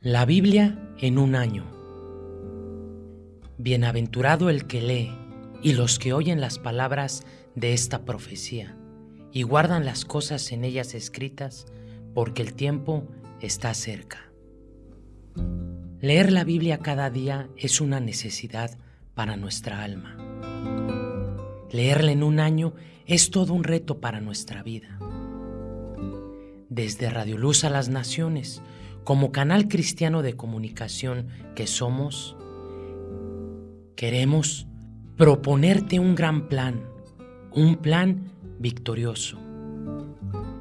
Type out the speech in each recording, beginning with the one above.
La Biblia en un año. Bienaventurado el que lee y los que oyen las palabras de esta profecía y guardan las cosas en ellas escritas, porque el tiempo está cerca. Leer la Biblia cada día es una necesidad para nuestra alma. Leerla en un año es todo un reto para nuestra vida. Desde Radio Luz a las Naciones, como canal cristiano de comunicación que somos, queremos proponerte un gran plan, un plan victorioso.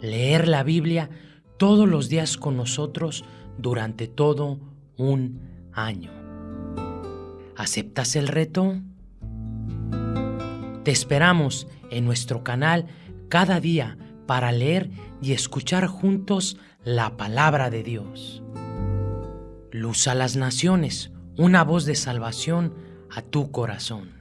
Leer la Biblia todos los días con nosotros durante todo un año. ¿Aceptas el reto? Te esperamos en nuestro canal cada día para leer y escuchar juntos la palabra de Dios. Luz a las naciones, una voz de salvación a tu corazón.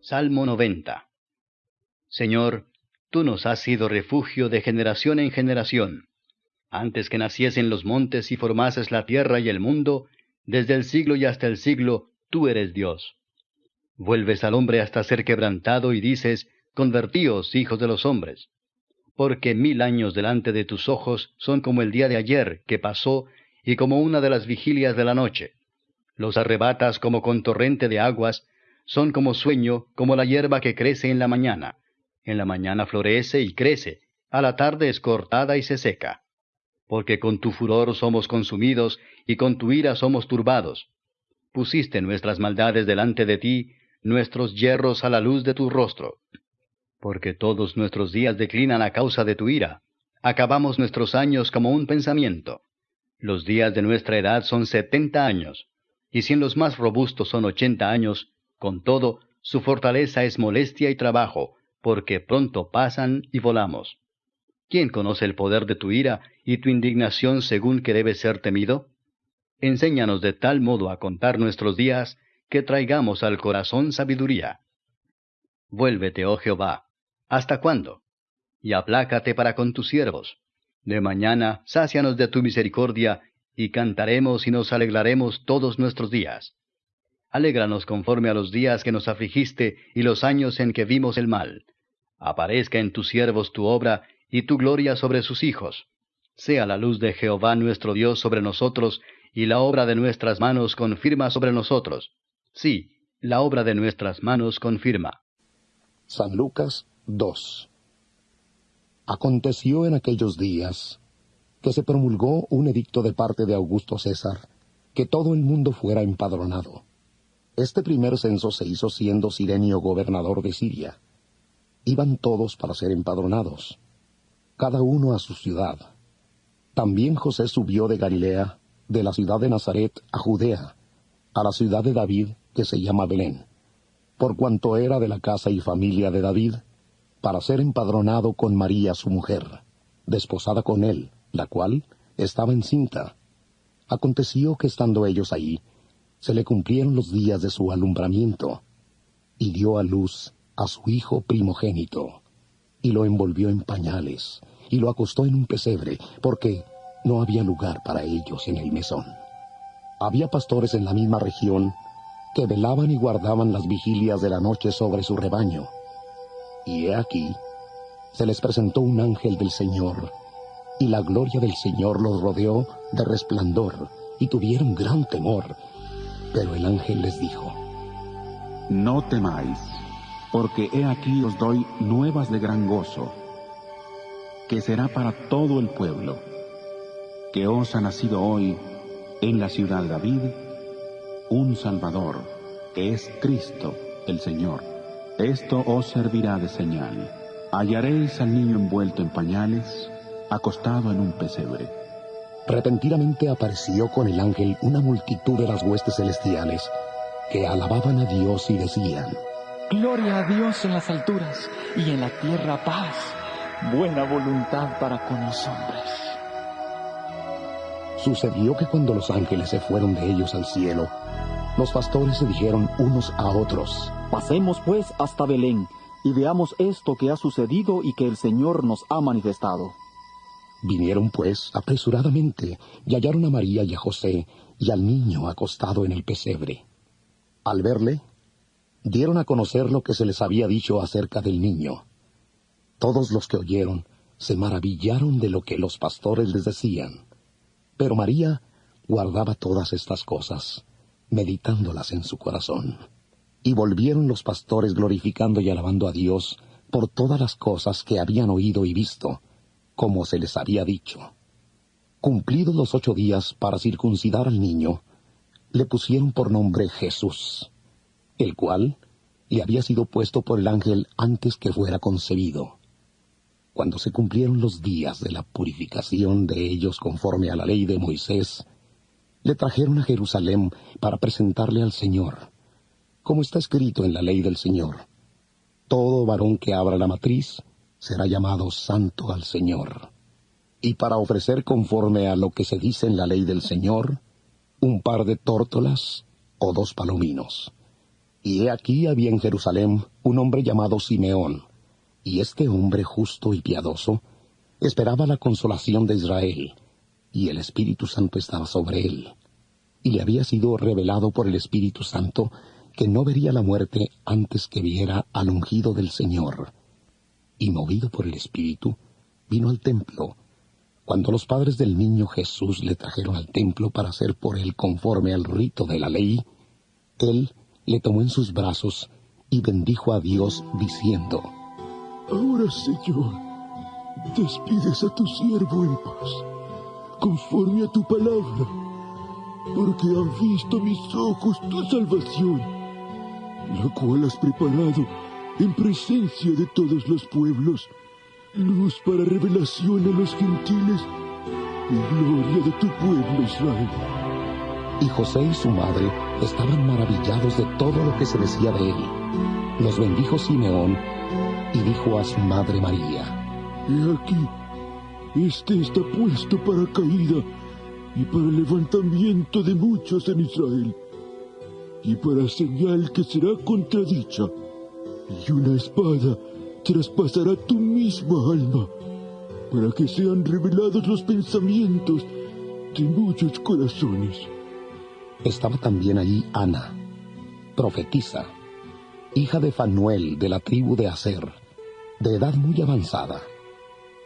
Salmo 90 Señor, tú nos has sido refugio de generación en generación. Antes que naciesen los montes y formases la tierra y el mundo, desde el siglo y hasta el siglo, tú eres Dios. Vuelves al hombre hasta ser quebrantado y dices, Convertíos, hijos de los hombres. Porque mil años delante de tus ojos son como el día de ayer que pasó y como una de las vigilias de la noche. Los arrebatas como con torrente de aguas, son como sueño, como la hierba que crece en la mañana. En la mañana florece y crece, a la tarde es cortada y se seca. Porque con tu furor somos consumidos y con tu ira somos turbados. Pusiste nuestras maldades delante de ti, nuestros hierros a la luz de tu rostro. Porque todos nuestros días declinan a causa de tu ira. Acabamos nuestros años como un pensamiento. Los días de nuestra edad son setenta años, y si en los más robustos son ochenta años, con todo, su fortaleza es molestia y trabajo, porque pronto pasan y volamos. ¿Quién conoce el poder de tu ira y tu indignación según que debe ser temido? Enséñanos de tal modo a contar nuestros días, que traigamos al corazón sabiduría. Vuélvete, oh Jehová, ¿hasta cuándo? Y aplácate para con tus siervos. De mañana, sácianos de tu misericordia, y cantaremos y nos alegraremos todos nuestros días. Alégranos conforme a los días que nos afligiste y los años en que vimos el mal. Aparezca en tus siervos tu obra y tu gloria sobre sus hijos. Sea la luz de Jehová nuestro Dios sobre nosotros, y la obra de nuestras manos confirma sobre nosotros. Sí, la obra de nuestras manos confirma. San Lucas 2 Aconteció en aquellos días que se promulgó un edicto de parte de Augusto César, que todo el mundo fuera empadronado. Este primer censo se hizo siendo Sirenio gobernador de Siria. Iban todos para ser empadronados, cada uno a su ciudad. También José subió de Galilea, de la ciudad de Nazaret a Judea, a la ciudad de David, que se llama Belén, por cuanto era de la casa y familia de David, para ser empadronado con María su mujer, desposada con él, la cual estaba encinta. Aconteció que estando ellos ahí, se le cumplieron los días de su alumbramiento, y dio a luz a su hijo primogénito, y lo envolvió en pañales, y lo acostó en un pesebre, porque no había lugar para ellos en el mesón. Había pastores en la misma región que velaban y guardaban las vigilias de la noche sobre su rebaño. Y he aquí, se les presentó un ángel del Señor, y la gloria del Señor los rodeó de resplandor, y tuvieron gran temor. Pero el ángel les dijo, No temáis, porque he aquí os doy nuevas de gran gozo, que será para todo el pueblo, que os ha nacido hoy en la ciudad de David un Salvador, que es Cristo el Señor. Esto os servirá de señal. Hallaréis al niño envuelto en pañales, acostado en un pesebre. Repentinamente apareció con el ángel una multitud de las huestes celestiales, que alababan a Dios y decían, Gloria a Dios en las alturas y en la tierra paz, buena voluntad para con los hombres. Sucedió que cuando los ángeles se fueron de ellos al cielo, los pastores se dijeron unos a otros, Pasemos pues hasta Belén y veamos esto que ha sucedido y que el Señor nos ha manifestado. Vinieron pues apresuradamente y hallaron a María y a José y al niño acostado en el pesebre. Al verle, dieron a conocer lo que se les había dicho acerca del niño. Todos los que oyeron se maravillaron de lo que los pastores les decían. Pero María guardaba todas estas cosas, meditándolas en su corazón. Y volvieron los pastores glorificando y alabando a Dios por todas las cosas que habían oído y visto, como se les había dicho. Cumplidos los ocho días para circuncidar al niño, le pusieron por nombre Jesús, el cual le había sido puesto por el ángel antes que fuera concebido. Cuando se cumplieron los días de la purificación de ellos conforme a la ley de Moisés, le trajeron a Jerusalén para presentarle al Señor, como está escrito en la ley del Señor. Todo varón que abra la matriz será llamado santo al Señor. Y para ofrecer conforme a lo que se dice en la ley del Señor, un par de tórtolas o dos palominos. Y he aquí había en Jerusalén un hombre llamado Simeón, y este hombre justo y piadoso esperaba la consolación de Israel, y el Espíritu Santo estaba sobre él. Y le había sido revelado por el Espíritu Santo que no vería la muerte antes que viera al ungido del Señor. Y movido por el Espíritu, vino al templo, cuando los padres del niño Jesús le trajeron al templo para hacer por él conforme al rito de la ley, él le tomó en sus brazos y bendijo a Dios diciendo, Ahora, Señor, despides a tu siervo en paz, conforme a tu palabra, porque han visto mis ojos tu salvación, la cual has preparado en presencia de todos los pueblos luz para revelación a los gentiles y gloria de tu pueblo Israel. Y José y su madre estaban maravillados de todo lo que se decía de él. Los bendijo Simeón y dijo a su madre María, He aquí, este está puesto para caída y para levantamiento de muchos en Israel, y para señal que será contradicha, y una espada traspasará tu misma alma, para que sean revelados los pensamientos de muchos corazones. Estaba también allí Ana, profetisa, hija de Fanuel de la tribu de Aser, de edad muy avanzada.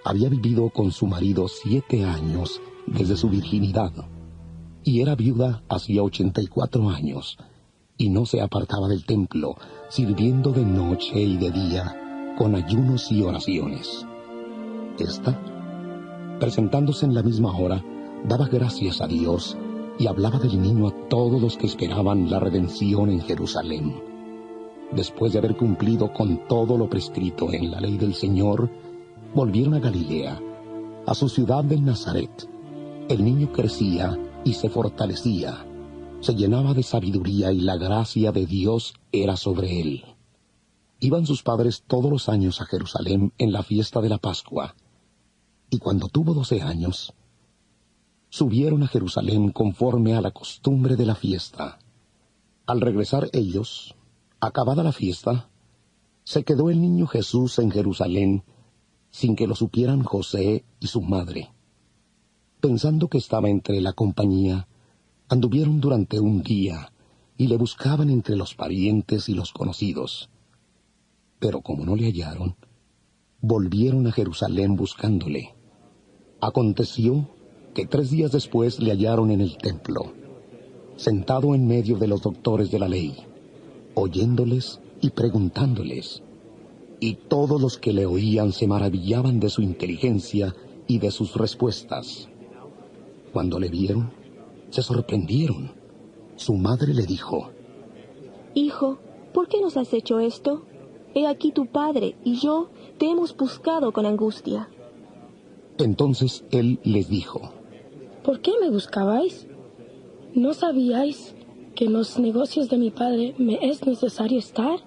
Había vivido con su marido siete años desde su virginidad, y era viuda hacía ochenta y cuatro años, y no se apartaba del templo, sirviendo de noche y de día con ayunos y oraciones. Esta, presentándose en la misma hora, daba gracias a Dios y hablaba del niño a todos los que esperaban la redención en Jerusalén. Después de haber cumplido con todo lo prescrito en la ley del Señor, volvieron a Galilea, a su ciudad de Nazaret. El niño crecía y se fortalecía, se llenaba de sabiduría y la gracia de Dios era sobre él. Iban sus padres todos los años a Jerusalén en la fiesta de la Pascua, y cuando tuvo doce años, subieron a Jerusalén conforme a la costumbre de la fiesta. Al regresar ellos, acabada la fiesta, se quedó el niño Jesús en Jerusalén sin que lo supieran José y su madre. Pensando que estaba entre la compañía, anduvieron durante un día y le buscaban entre los parientes y los conocidos pero como no le hallaron, volvieron a Jerusalén buscándole. Aconteció que tres días después le hallaron en el templo, sentado en medio de los doctores de la ley, oyéndoles y preguntándoles. Y todos los que le oían se maravillaban de su inteligencia y de sus respuestas. Cuando le vieron, se sorprendieron. Su madre le dijo, Hijo, ¿por qué nos has hecho esto? He aquí tu padre y yo te hemos buscado con angustia. Entonces él les dijo, ¿Por qué me buscabais? ¿No sabíais que en los negocios de mi padre me es necesario estar?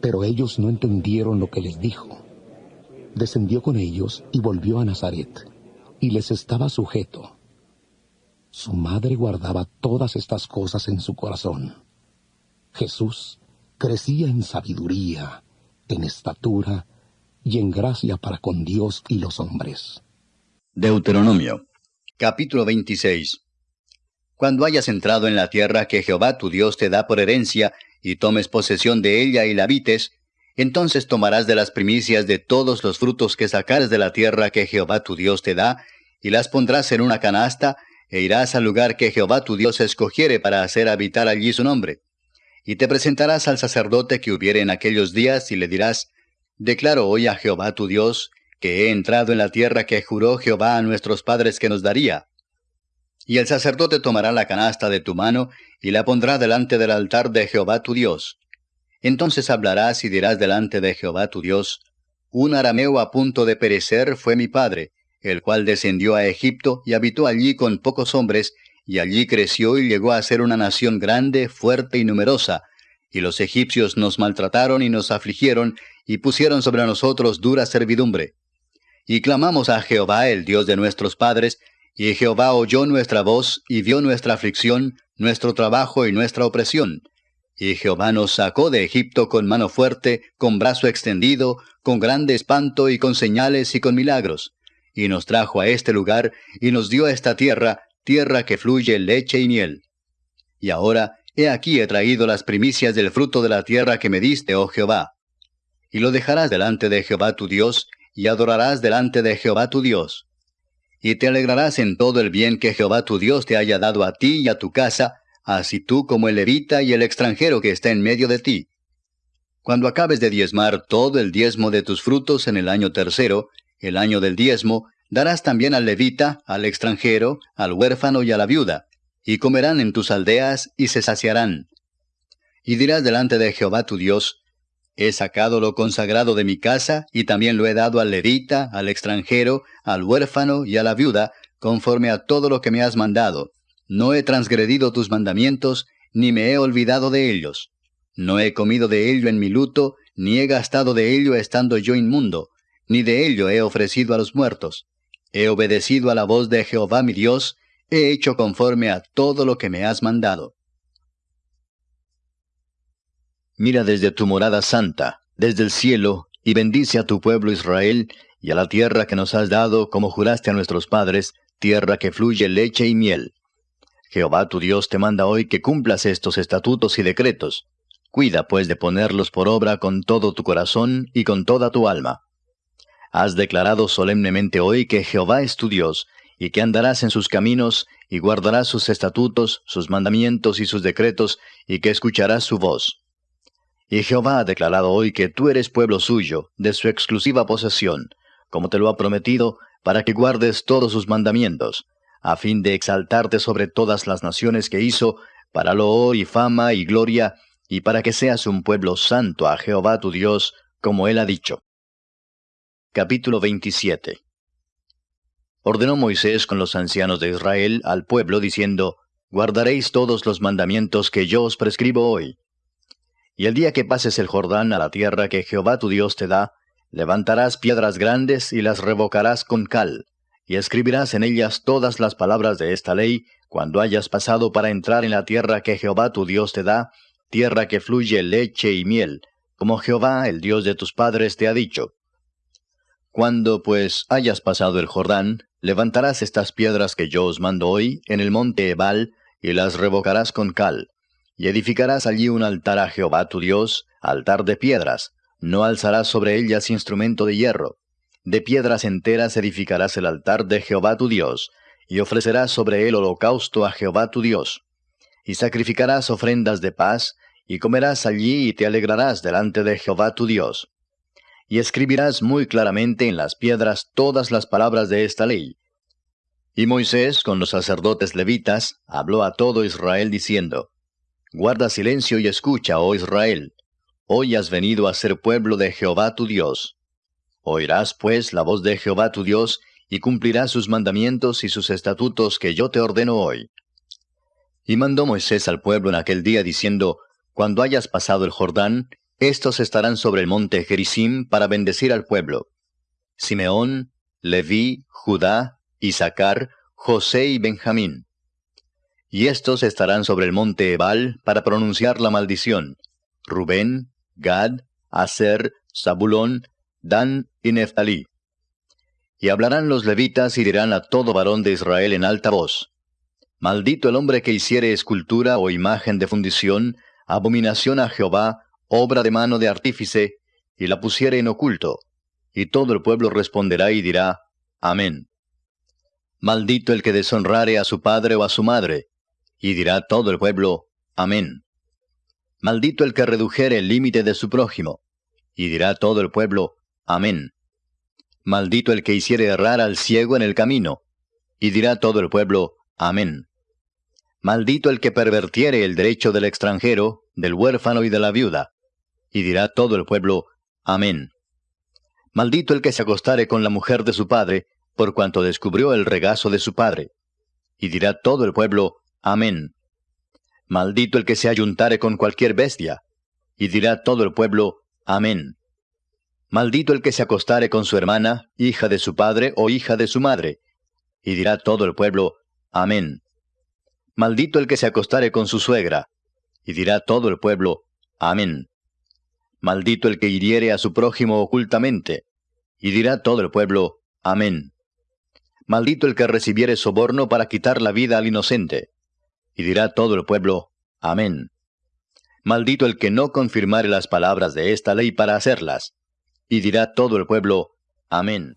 Pero ellos no entendieron lo que les dijo. Descendió con ellos y volvió a Nazaret, y les estaba sujeto. Su madre guardaba todas estas cosas en su corazón. Jesús crecía en sabiduría en estatura y en gracia para con Dios y los hombres. Deuteronomio, capítulo 26. Cuando hayas entrado en la tierra que Jehová tu Dios te da por herencia, y tomes posesión de ella y la habites, entonces tomarás de las primicias de todos los frutos que sacares de la tierra que Jehová tu Dios te da, y las pondrás en una canasta, e irás al lugar que Jehová tu Dios escogiere para hacer habitar allí su nombre. Y te presentarás al sacerdote que hubiere en aquellos días, y le dirás, Declaro hoy a Jehová tu Dios, que he entrado en la tierra que juró Jehová a nuestros padres que nos daría. Y el sacerdote tomará la canasta de tu mano, y la pondrá delante del altar de Jehová tu Dios. Entonces hablarás y dirás delante de Jehová tu Dios, Un arameo a punto de perecer fue mi padre, el cual descendió a Egipto y habitó allí con pocos hombres, y allí creció y llegó a ser una nación grande, fuerte y numerosa. Y los egipcios nos maltrataron y nos afligieron, y pusieron sobre nosotros dura servidumbre. Y clamamos a Jehová, el Dios de nuestros padres, y Jehová oyó nuestra voz, y vio nuestra aflicción, nuestro trabajo y nuestra opresión. Y Jehová nos sacó de Egipto con mano fuerte, con brazo extendido, con grande espanto y con señales y con milagros. Y nos trajo a este lugar, y nos dio esta tierra, tierra que fluye leche y miel. Y ahora, he aquí he traído las primicias del fruto de la tierra que me diste, oh Jehová. Y lo dejarás delante de Jehová tu Dios, y adorarás delante de Jehová tu Dios. Y te alegrarás en todo el bien que Jehová tu Dios te haya dado a ti y a tu casa, así tú como el levita y el extranjero que está en medio de ti. Cuando acabes de diezmar todo el diezmo de tus frutos en el año tercero, el año del diezmo, darás también al levita, al extranjero, al huérfano y a la viuda, y comerán en tus aldeas y se saciarán. Y dirás delante de Jehová tu Dios, He sacado lo consagrado de mi casa, y también lo he dado al levita, al extranjero, al huérfano y a la viuda, conforme a todo lo que me has mandado. No he transgredido tus mandamientos, ni me he olvidado de ellos. No he comido de ello en mi luto, ni he gastado de ello estando yo inmundo, ni de ello he ofrecido a los muertos. He obedecido a la voz de Jehová mi Dios, he hecho conforme a todo lo que me has mandado. Mira desde tu morada santa, desde el cielo, y bendice a tu pueblo Israel, y a la tierra que nos has dado, como juraste a nuestros padres, tierra que fluye leche y miel. Jehová tu Dios te manda hoy que cumplas estos estatutos y decretos. Cuida pues de ponerlos por obra con todo tu corazón y con toda tu alma. Has declarado solemnemente hoy que Jehová es tu Dios, y que andarás en sus caminos, y guardarás sus estatutos, sus mandamientos y sus decretos, y que escucharás su voz. Y Jehová ha declarado hoy que tú eres pueblo suyo, de su exclusiva posesión, como te lo ha prometido, para que guardes todos sus mandamientos, a fin de exaltarte sobre todas las naciones que hizo, para loor y fama y gloria, y para que seas un pueblo santo a Jehová tu Dios, como él ha dicho. Capítulo 27 Ordenó Moisés con los ancianos de Israel al pueblo, diciendo, Guardaréis todos los mandamientos que yo os prescribo hoy, y el día que pases el Jordán a la tierra que Jehová tu Dios te da, levantarás piedras grandes y las revocarás con cal, y escribirás en ellas todas las palabras de esta ley, cuando hayas pasado para entrar en la tierra que Jehová tu Dios te da, tierra que fluye leche y miel, como Jehová, el Dios de tus padres, te ha dicho. Cuando, pues, hayas pasado el Jordán, levantarás estas piedras que yo os mando hoy en el monte Ebal, y las revocarás con cal, y edificarás allí un altar a Jehová tu Dios, altar de piedras, no alzarás sobre ellas instrumento de hierro. De piedras enteras edificarás el altar de Jehová tu Dios, y ofrecerás sobre él holocausto a Jehová tu Dios. Y sacrificarás ofrendas de paz, y comerás allí y te alegrarás delante de Jehová tu Dios. Y escribirás muy claramente en las piedras todas las palabras de esta ley. Y Moisés, con los sacerdotes levitas, habló a todo Israel diciendo, Guarda silencio y escucha, oh Israel. Hoy has venido a ser pueblo de Jehová tu Dios. Oirás, pues, la voz de Jehová tu Dios, y cumplirás sus mandamientos y sus estatutos que yo te ordeno hoy. Y mandó Moisés al pueblo en aquel día diciendo, Cuando hayas pasado el Jordán, estos estarán sobre el monte Gerizim para bendecir al pueblo. Simeón, Leví, Judá, Isaacar, José y Benjamín y estos estarán sobre el monte Ebal para pronunciar la maldición. Rubén, Gad, Aser, Zabulón, Dan y Neftalí. Y hablarán los levitas y dirán a todo varón de Israel en alta voz, Maldito el hombre que hiciere escultura o imagen de fundición, abominación a Jehová, obra de mano de artífice, y la pusiere en oculto. Y todo el pueblo responderá y dirá, Amén. Maldito el que deshonrare a su padre o a su madre, y dirá todo el pueblo, Amén. Maldito el que redujere el límite de su prójimo, y dirá todo el pueblo, Amén. Maldito el que hiciere errar al ciego en el camino, y dirá todo el pueblo, Amén. Maldito el que pervertiere el derecho del extranjero, del huérfano y de la viuda, y dirá todo el pueblo, Amén. Maldito el que se acostare con la mujer de su padre, por cuanto descubrió el regazo de su padre. Y dirá todo el pueblo, Amén. Maldito el que se ayuntare con cualquier bestia. Y dirá todo el pueblo, Amén. Maldito el que se acostare con su hermana, hija de su padre o hija de su madre. Y dirá todo el pueblo, Amén. Maldito el que se acostare con su suegra. Y dirá todo el pueblo, Amén. Maldito el que hiriere a su prójimo ocultamente. Y dirá todo el pueblo, Amén. Maldito el que recibiere soborno para quitar la vida al inocente. Y dirá todo el pueblo, Amén. Maldito el que no confirmare las palabras de esta ley para hacerlas. Y dirá todo el pueblo, Amén.